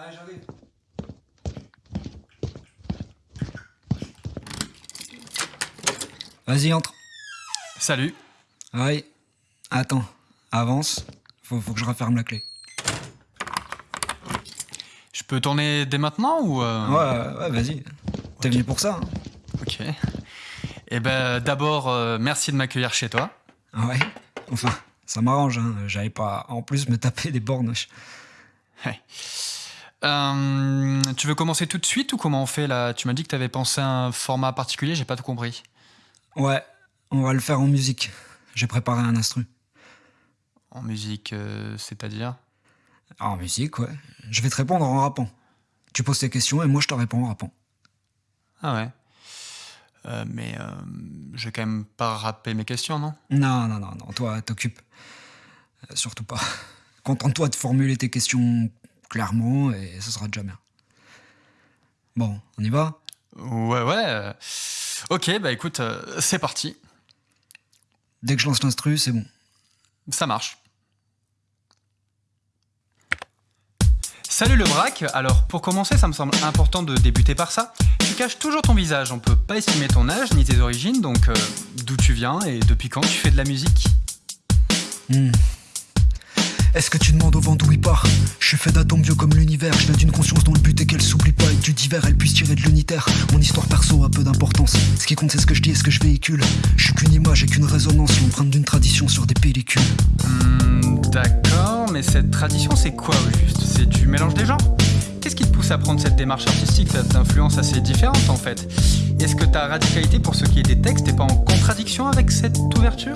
Ouais, j'arrive. Vas-y, entre. Salut. Ouais. Attends. Avance. Faut, faut que je referme la clé. Je peux tourner dès maintenant ou... euh, Ouais, ouais, vas-y. T'es venu pour ça, hein Ok. Eh ben d'abord, euh, merci de m'accueillir chez toi. Ah Ouais? Enfin, ça m'arrange, hein. J'allais pas en plus me taper des bornes. Euh, tu veux commencer tout de suite ou comment on fait là? Tu m'as dit que t'avais pensé à un format particulier, j'ai pas tout compris. Ouais, on va le faire en musique. J'ai préparé un instru. En musique, euh, c'est-à-dire? En musique, ouais. Je vais te répondre en rappant. Tu poses tes questions et moi je te réponds en rappant. Ah ouais. Euh, mais je vais quand même pas rapper mes questions, non? Non, non, non, non, toi, t'occupes. Surtout pas. Contente-toi de formuler tes questions clairement et ce sera déjà bien. Bon, on y va? Ouais, ouais. euh, Ok, bah écoute, euh, c'est parti. Dès que je lance l'instru, c'est bon. Ça marche. Salut le braque, alors pour commencer ça me semble important de débuter par ça. Tu caches toujours ton visage, on peut pas estimer ton âge ni tes origines, donc euh, d'où tu viens et depuis quand tu fais de la musique? Hmm. Est-ce que tu demandes au vent d'où il part Je suis fait d'atomes vieux comme l'univers. Je viens d'une conscience dont le but est qu'elle s'oublie pas et que du divers elle puisse tirer de l'unitaire. Mon histoire perso a peu d'importance. Ce qui compte c'est ce que je dis et ce que je véhicule. Je suis qu'une image et qu'une résonance, l'empreinte d'une tradition sur des pellicules. Hmm, D'accord, mais cette tradition c'est quoi au juste? C'est du mélange des genres? Qu'est-ce qui te pousse à prendre cette démarche artistique T'as d'influences assez différentes en fait. Est-ce que ta radicalité pour ce qui est des textes est pas en contradiction avec cette ouverture?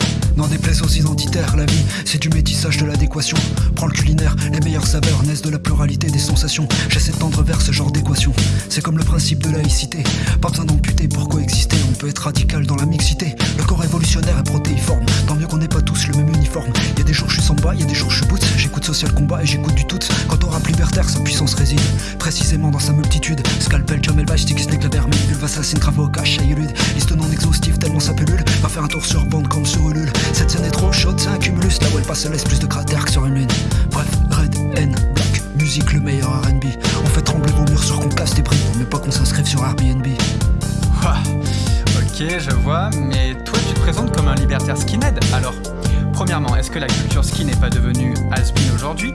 Des plaies aux identitaires, la vie, c'est du métissage de l'adéquation. Prends le culinaire, les meilleures saveurs naissent de la pluralité des sensations. J'essaie de tendre vers ce genre d'équation. C'est comme le principe de laïcité. Pas besoin d'amputer pour coexister. On peut être radical dans la mixité. Le corps révolutionnaire est protéiforme. Tant mieux qu'on n'ait pas tous le même uniforme. Y a des jours je suis samba, y a des social combat et j'écoute du tout. Quant au rap libertaire, sa puissance réside précisément dans sa multitude. Scalpel, Jamel Bash, Stick, Snake, la vermine, assassin, travaux, cache, Ayulud. Liste non exhaustive, tellement ça pullule. Va faire un tour sur bande comme sur Ulule. Cette scène est trop chaude, c'est un cumulus. Là où elle passe, laisse plus de cratères que sur une lune. Bref, Red, N, Black, musique, le meilleur RB. On fait trembler vos murs sur qu'on casse des prix, mais pas qu'on s'inscrive sur Airbnb. Ok, je vois, mais toi tu te présentes comme un libertaire skinhead. Alors, premièrement, est-ce que la culture skin n'est pas devenue has aujourd'hui?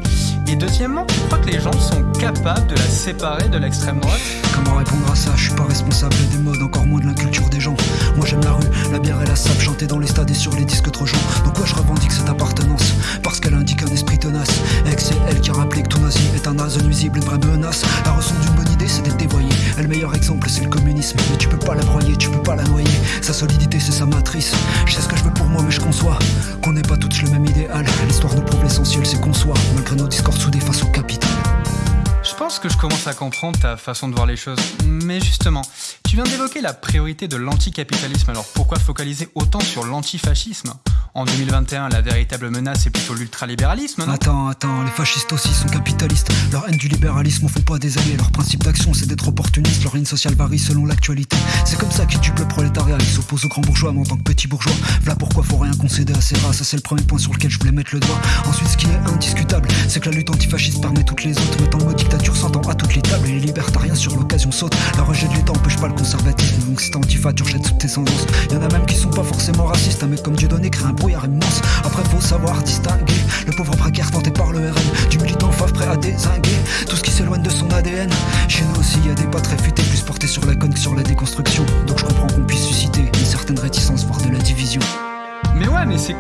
Et deuxièmement, tu crois que les gens sont capables de la séparer de l'extrême droite Comment répondre à ça? Je suis pas responsable des modes, encore moins de la culture des gens. Moi j'aime la rue, la bière et la sable, chanter dans les stades et sur les disques trop gens. Sa solidité, c'est sa matrice. Je sais ce que je veux pour moi, mais je conçois qu'on n'est pas tous le même idéal. L'histoire nous prouve l'essentiel, c'est qu'on soit, malgré nos discords soudés face au capital. Je pense que je commence à comprendre ta façon de voir les choses. Mais justement, tu viens d'évoquer la priorité de l'anticapitalisme, alors pourquoi focaliser autant sur l'antifascisme? En 2021, la véritable menace est plutôt l'ultralibéralisme, Attends, attends, les fascistes aussi sont capitalistes. Leur haine du libéralisme en font pas des alliés. Leur principe d'action, c'est d'être opportuniste. Leur ligne sociale varie selon l'actualité. C'est comme ça qu'ils dupe le prolétariat. Ils s'opposent aux grands bourgeois, mais en tant que petits bourgeois. Voilà pourquoi faut rien concéder à ces races. C'est le premier point sur lequel je voulais mettre le doigt. Ensuite, ce qui est indiscutable, c'est que la lutte antifasciste permet toutes les autres. Mettant le mot dictature s'entend à toutes les tables. Les libertariens sur l'occasion sautent. Le rejet de l'État empêche pas le conservatisme. Donc si t'es antifa, tu rejettes toute descendance. Y en a même qui sont pas forcément racistes. Un mec comme Dieudonné crée un Après, faut savoir distinguer le pauvre précaire tenté par le RN du militant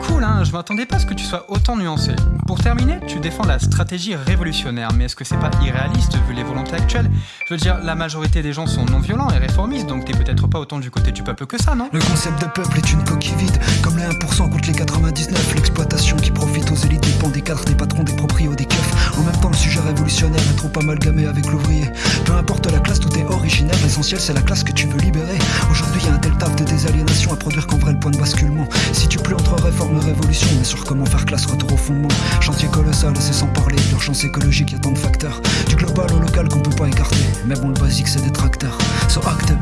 cool, hein. Je m'attendais pas à ce que tu sois autant nuancé. Pour terminer, tu défends la stratégie révolutionnaire, mais est-ce que c'est pas irréaliste vu les volontés actuelles? Je veux dire, la majorité des gens sont non violents et réformistes, donc t'es peut-être pas autant du côté du peuple que ça, non? Le concept de peuple est une coquille vide, comme les 1% contre les 99. L'exploitation qui profite aux élites dépend des cadres, des patrons, des proprios, des keufs. En même temps, le sujet révolutionnaire est trop amalgamé avec l'ouvrier. Peu importe la classe, tout est originaire. L'essentiel, c'est la classe que tu veux libérer. Aujourd'hui, y a un tel taf de désaliénation à produire qu'en vrai le point de basculement. Si tu plus entre réforme et mais sur comment faire classe, retour au fondement. Chantier colossal, et c'est sans parler de l'urgence écologique, y a tant de facteurs. Du global au local qu'on peut pas écarter. Mais bon, le basique, c'est des tracteurs. So act up.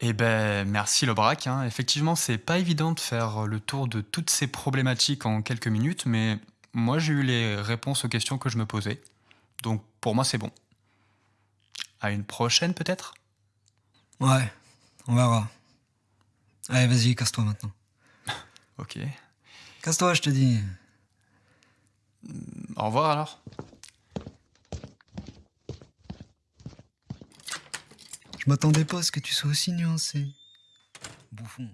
Eh ben, merci Lobrac. hein. Effectivement, c'est pas évident de faire le tour de toutes ces problématiques en quelques minutes, mais moi j'ai eu les réponses aux questions que je me posais. Donc pour moi, c'est bon. À une prochaine peut-être? Ouais, on verra. Allez, vas-y, casse-toi maintenant. Ok. Casse-toi, je te dis. Au revoir alors. Je m'attendais pas à ce que tu sois aussi nuancé. Bouffon.